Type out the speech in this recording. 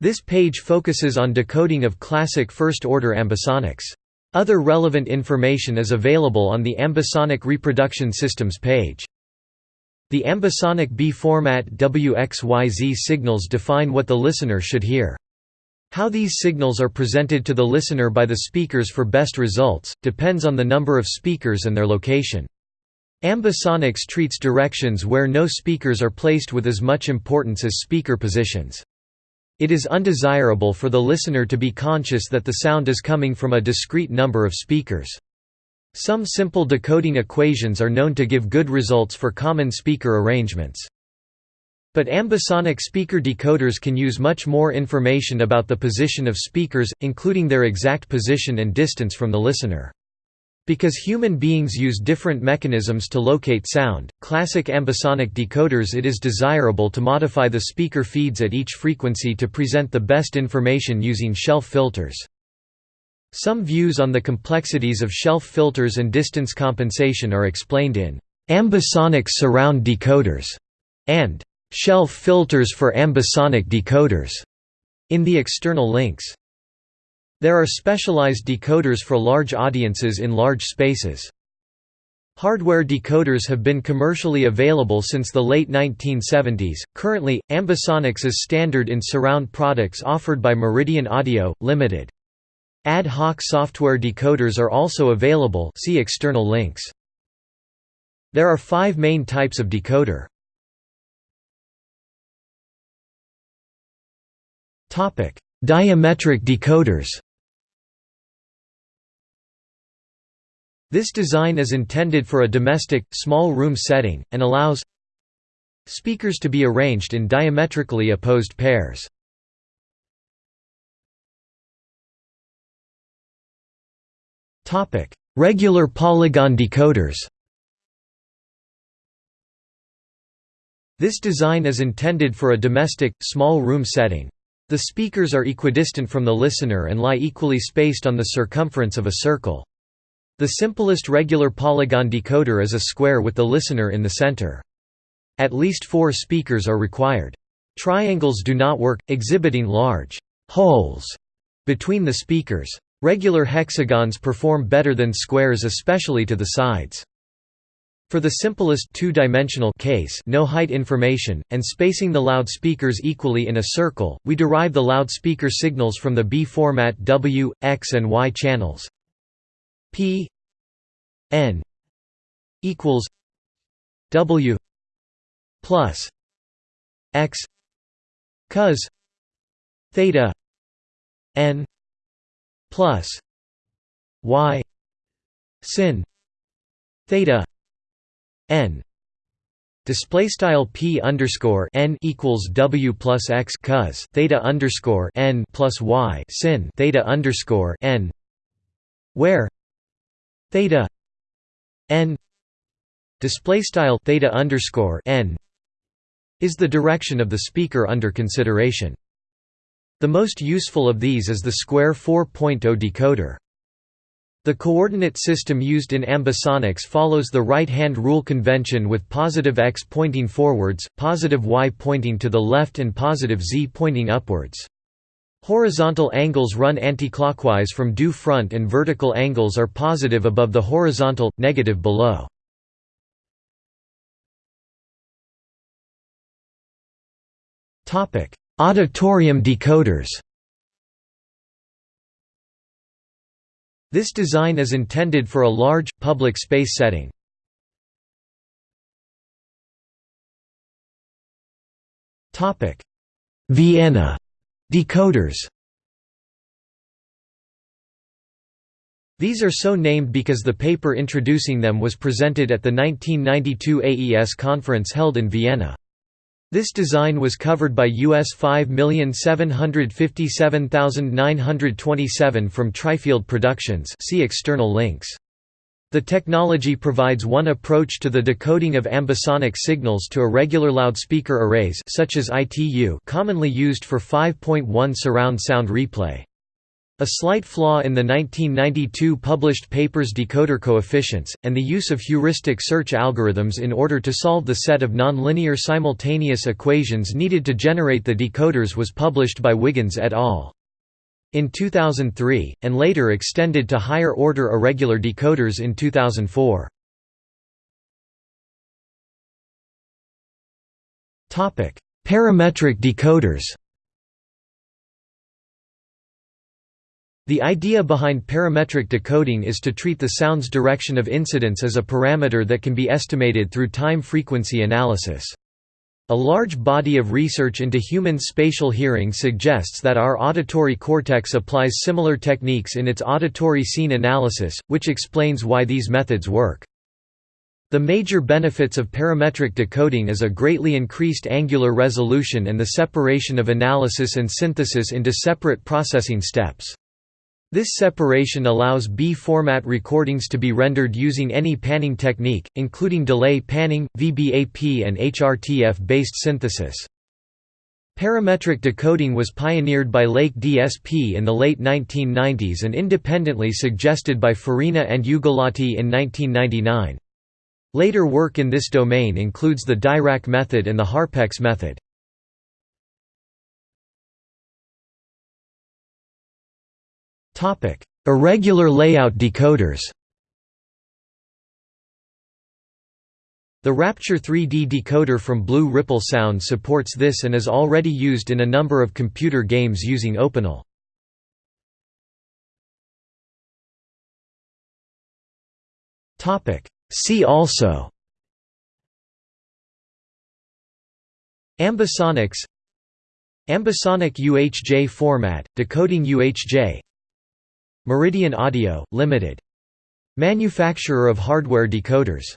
This page focuses on decoding of classic first-order ambisonics. Other relevant information is available on the ambisonic reproduction systems page. The ambisonic B-format WXYZ signals define what the listener should hear. How these signals are presented to the listener by the speakers for best results, depends on the number of speakers and their location. Ambisonics treats directions where no speakers are placed with as much importance as speaker positions. It is undesirable for the listener to be conscious that the sound is coming from a discrete number of speakers. Some simple decoding equations are known to give good results for common speaker arrangements. But ambisonic speaker decoders can use much more information about the position of speakers, including their exact position and distance from the listener. Because human beings use different mechanisms to locate sound, classic ambisonic decoders it is desirable to modify the speaker feeds at each frequency to present the best information using shelf filters. Some views on the complexities of shelf filters and distance compensation are explained in ambisonic surround decoders and shelf filters for ambisonic decoders in the external links. There are specialized decoders for large audiences in large spaces. Hardware decoders have been commercially available since the late 1970s. Currently, ambisonics is standard in surround products offered by Meridian Audio, Limited. Ad hoc software decoders are also available see external links. There are five main types of decoder. Topic: Diametric decoders This design is intended for a domestic, small room setting, and allows speakers to be arranged in diametrically opposed pairs. Regular polygon decoders This design is intended for a domestic, small room setting. The speakers are equidistant from the listener and lie equally spaced on the circumference of a circle. The simplest regular polygon decoder is a square with the listener in the center. At least four speakers are required. Triangles do not work, exhibiting large holes between the speakers. Regular hexagons perform better than squares especially to the sides. For the simplest two-dimensional case no height information, and spacing the loudspeakers equally in a circle, we derive the loudspeaker signals from the B-format W, X and Y channels. P N equals W plus X cos theta N plus Y sin theta N. Display style p underscore n equals w plus x cos theta underscore n plus y sin theta underscore n, where theta n display style theta underscore n is the direction of the speaker under consideration. The most useful of these is the square 4.0 decoder. The coordinate system used in ambisonics follows the right-hand rule convention with positive x pointing forwards, positive y pointing to the left and positive z pointing upwards. Horizontal angles run anticlockwise from due front and vertical angles are positive above the horizontal, negative below. Auditorium decoders This design is intended for a large, public space setting. Vienna Decoders These are so named because the paper introducing them was presented at the 1992 AES conference held in Vienna. This design was covered by US 5757927 from Trifield Productions see external links. The technology provides one approach to the decoding of ambisonic signals to irregular loudspeaker arrays such as ITU commonly used for 5.1 surround sound replay. A slight flaw in the 1992 published paper's decoder coefficients, and the use of heuristic search algorithms in order to solve the set of nonlinear simultaneous equations needed to generate the decoders was published by Wiggins et al. In 2003, and later extended to higher-order irregular decoders in 2004. Parametric decoders The idea behind parametric decoding is to treat the sound's direction of incidence as a parameter that can be estimated through time-frequency analysis. A large body of research into human spatial hearing suggests that our auditory cortex applies similar techniques in its auditory scene analysis, which explains why these methods work. The major benefits of parametric decoding is a greatly increased angular resolution and the separation of analysis and synthesis into separate processing steps. This separation allows B-format recordings to be rendered using any panning technique, including delay panning, VBAP and HRTF-based synthesis. Parametric decoding was pioneered by Lake DSP in the late 1990s and independently suggested by Farina and Ugolotti in 1999. Later work in this domain includes the Dirac method and the Harpex method. Irregular layout decoders The Rapture 3D decoder from Blue Ripple Sound supports this and is already used in a number of computer games using OpenAL. See also Ambisonics Ambisonic UHJ format, decoding UHJ Meridian Audio, Limited. Manufacturer of hardware decoders